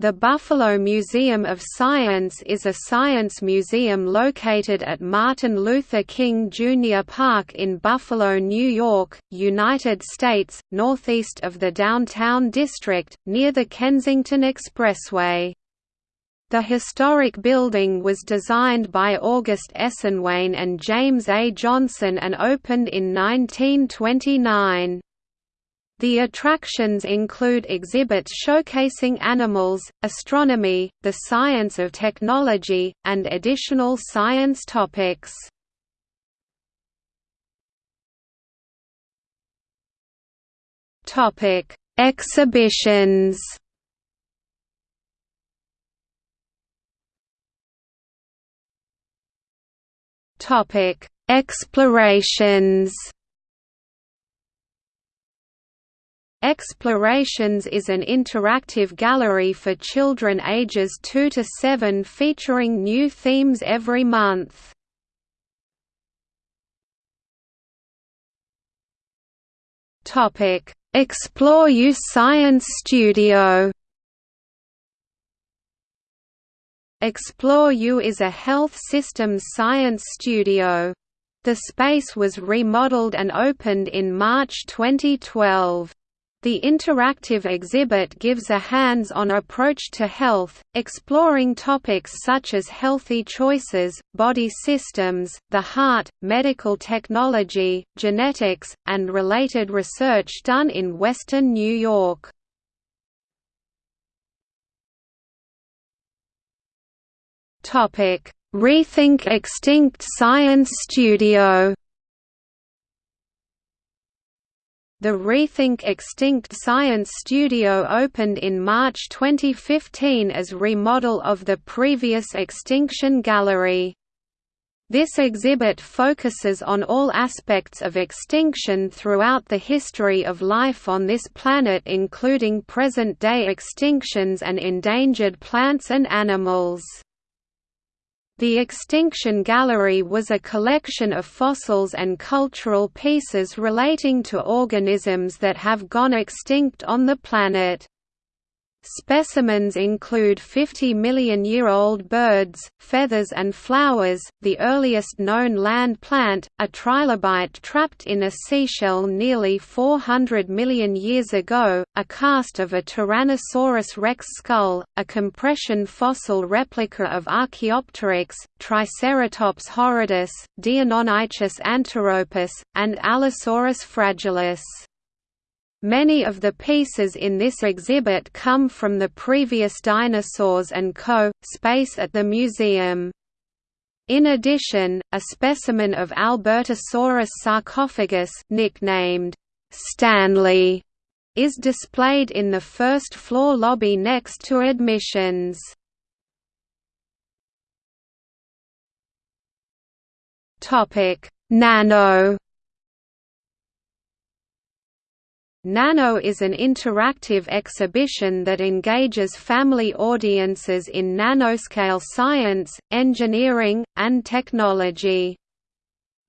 The Buffalo Museum of Science is a science museum located at Martin Luther King Jr. Park in Buffalo, New York, United States, northeast of the downtown district, near the Kensington Expressway. The historic building was designed by August Esenwein and James A. Johnson and opened in 1929. The attractions include exhibits showcasing animals, astronomy, the science of technology, and additional science topics. Topic: Exhibitions. Topic: Explorations. Explorations is an interactive gallery for children ages 2 to 7 featuring new themes every month. Explore U Science Studio Explore U is a health systems science studio. The space was remodeled and opened in March 2012. The interactive exhibit gives a hands-on approach to health, exploring topics such as healthy choices, body systems, the heart, medical technology, genetics, and related research done in Western New York. Rethink Extinct Science Studio The Rethink Extinct Science Studio opened in March 2015 as a remodel of the previous Extinction Gallery. This exhibit focuses on all aspects of extinction throughout the history of life on this planet including present-day extinctions and endangered plants and animals. The Extinction Gallery was a collection of fossils and cultural pieces relating to organisms that have gone extinct on the planet. Specimens include 50 million year old birds, feathers and flowers, the earliest known land plant, a trilobite trapped in a seashell nearly 400 million years ago, a cast of a Tyrannosaurus rex skull, a compression fossil replica of Archaeopteryx, Triceratops horridus, Deinonychus antirrhopus, and Allosaurus fragilis. Many of the pieces in this exhibit come from the previous Dinosaurs and Co. space at the museum. In addition, a specimen of Albertosaurus sarcophagus nicknamed Stanley is displayed in the first floor lobby next to admissions. Nano Nano is an interactive exhibition that engages family audiences in nanoscale science, engineering, and technology.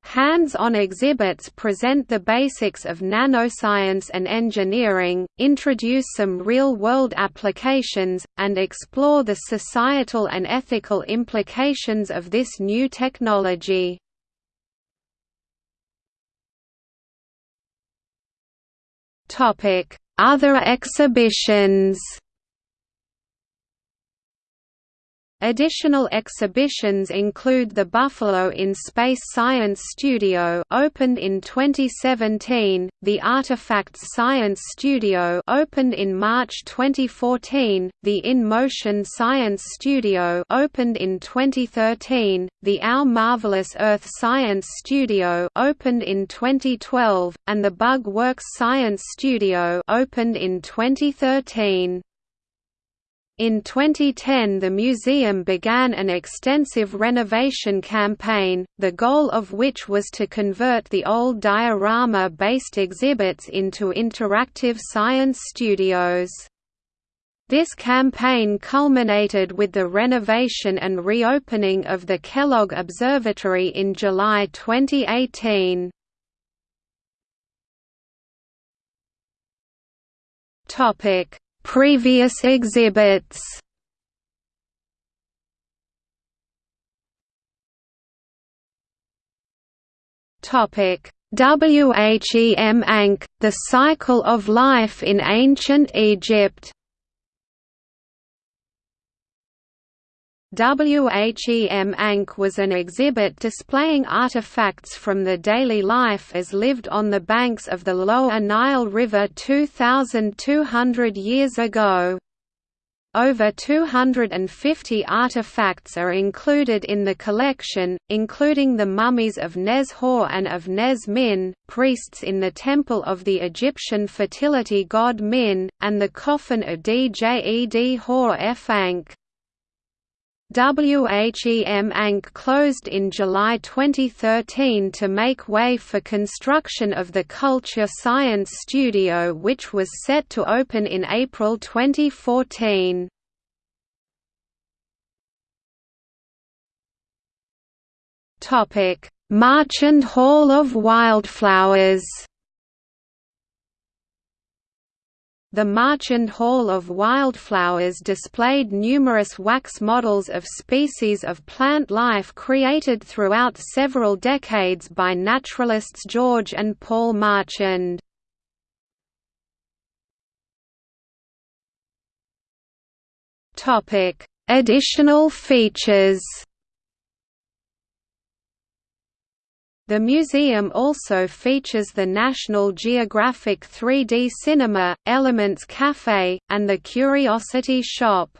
Hands-on exhibits present the basics of nanoscience and engineering, introduce some real-world applications, and explore the societal and ethical implications of this new technology. Other exhibitions Additional exhibitions include the Buffalo in Space Science Studio opened in 2017, the Artifacts Science Studio opened in March 2014, the In Motion Science Studio opened in 2013, the Our Marvelous Earth Science Studio opened in 2012, and the Bug Works Science Studio opened in 2013. In 2010 the museum began an extensive renovation campaign, the goal of which was to convert the old diorama-based exhibits into interactive science studios. This campaign culminated with the renovation and reopening of the Kellogg Observatory in July 2018. Previous exhibits. Topic. WHEM Ankh, The Cycle of Life in Ancient Egypt WHEM Ankh was an exhibit displaying artifacts from the daily life as lived on the banks of the Lower Nile River 2,200 years ago. Over 250 artifacts are included in the collection, including the mummies of Nes-Hor and of Nes-Min, priests in the temple of the Egyptian fertility god Min, and the coffin of Djed Hor F. Ankh. WHEM Ankh closed in July 2013 to make way for construction of the Culture Science Studio which was set to open in April 2014. Marchand Hall of Wildflowers The Marchand Hall of Wildflowers displayed numerous wax models of species of plant life created throughout several decades by naturalists George and Paul Marchand. Additional features The museum also features the National Geographic 3D Cinema, Elements Cafe, and the Curiosity Shop.